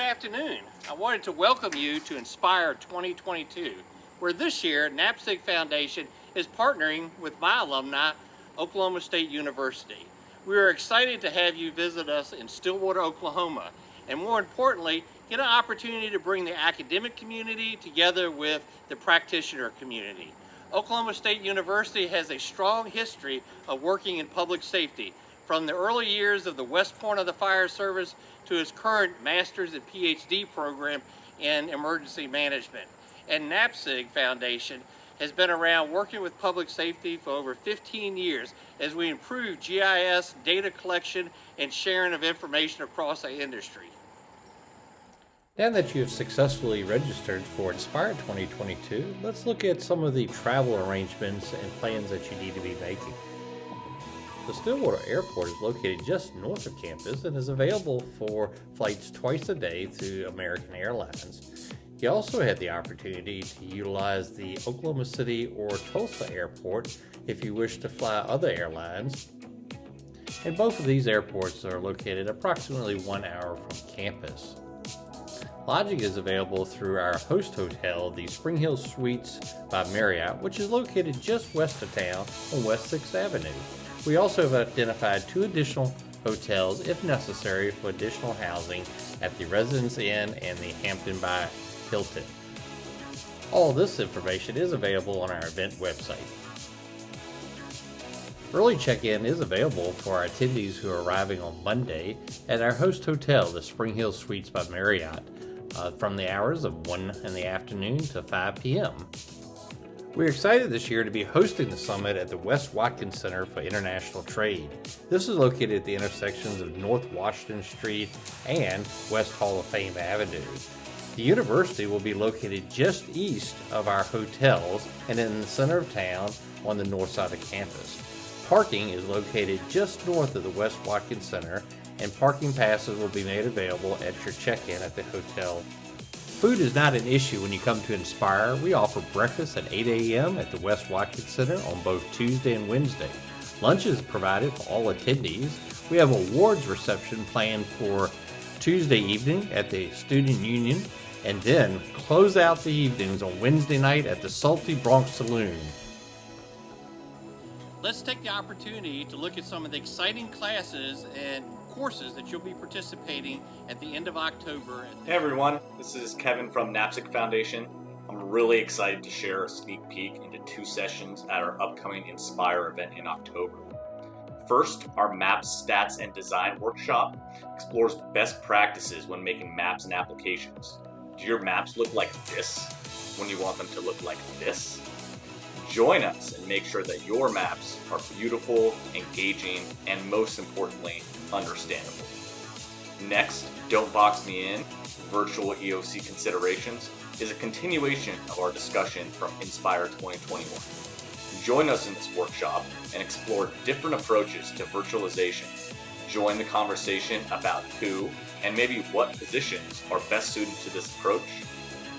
afternoon. I wanted to welcome you to Inspire 2022, where this year NAPSG Foundation is partnering with my alumni, Oklahoma State University. We are excited to have you visit us in Stillwater, Oklahoma, and more importantly, get an opportunity to bring the academic community together with the practitioner community. Oklahoma State University has a strong history of working in public safety, from the early years of the West Point of the Fire Service to its current master's and PhD program in emergency management. And NAPSG Foundation has been around working with public safety for over 15 years as we improve GIS data collection and sharing of information across the industry. Now that you've successfully registered for Inspire 2022, let's look at some of the travel arrangements and plans that you need to be making. The Stillwater Airport is located just north of campus and is available for flights twice a day through American Airlines. You also have the opportunity to utilize the Oklahoma City or Tulsa Airport if you wish to fly other airlines. And both of these airports are located approximately one hour from campus. Lodging is available through our host hotel, the Spring Hill Suites by Marriott, which is located just west of town on West 6th Avenue. We also have identified two additional hotels if necessary for additional housing at the Residence Inn and the Hampton by Hilton. All this information is available on our event website. Early check-in is available for our attendees who are arriving on Monday at our host hotel, the Spring Hill Suites by Marriott, uh, from the hours of 1 in the afternoon to 5 p.m. We're excited this year to be hosting the summit at the Wes Watkins Center for International Trade. This is located at the intersections of North Washington Street and West Hall of Fame Avenue. The university will be located just east of our hotels and in the center of town on the north side of campus. Parking is located just north of the Wes Watkins Center and parking passes will be made available at your check-in at the hotel Food is not an issue when you come to Inspire. We offer breakfast at 8 a.m. at the Wes Watkins Center on both Tuesday and Wednesday. Lunch is provided for all attendees. We have awards reception planned for Tuesday evening at the Student Union and then close out the evenings on Wednesday night at the Salty Bronc Saloon. Let's take the opportunity to look at some of the exciting classes and courses that you'll be participating at the end of October. Hey everyone, this is Kevin from NAPSG Foundation. I'm really excited to share a sneak peek into two sessions at our upcoming Inspire event in October. First, our Maps, Stats, and Design workshop explores best practices when making maps and applications. Do your maps look like this when you want them to look like this? Join us and make sure that your maps are beautiful, engaging, and most importantly, understandable. Next, Don't Box Me In, Virtual EOC Considerations, is a continuation of our discussion from Inspire 2021. Join us in this workshop and explore different approaches to virtualization. Join the conversation about who and maybe what positions are best suited to this approach,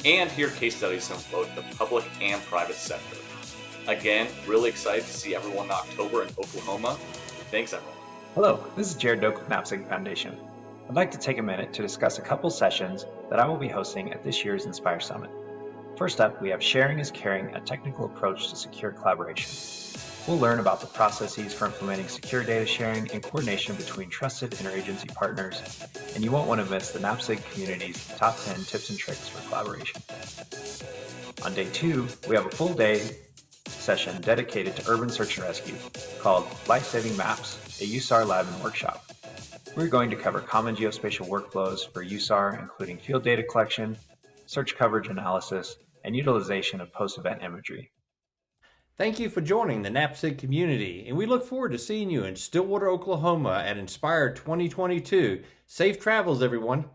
and hear case studies from both the public and private sector. Again, really excited to see everyone in October in Oklahoma. Thanks, everyone. Hello, this is Jared Doak with NAPSG Foundation. I'd like to take a minute to discuss a couple sessions that I will be hosting at this year's Inspire Summit. First up, we have Sharing is Caring, a technical approach to secure collaboration. We'll learn about the processes for implementing secure data sharing and coordination between trusted interagency partners, and you won't want to miss the NAPSG community's top 10 tips and tricks for collaboration. On day two, we have a full day session dedicated to urban search and rescue called Life-Saving Maps, a USAR lab and workshop. We're going to cover common geospatial workflows for USAR, including field data collection, search coverage analysis, and utilization of post-event imagery. Thank you for joining the NAPSG community, and we look forward to seeing you in Stillwater, Oklahoma at Inspire 2022. Safe travels, everyone.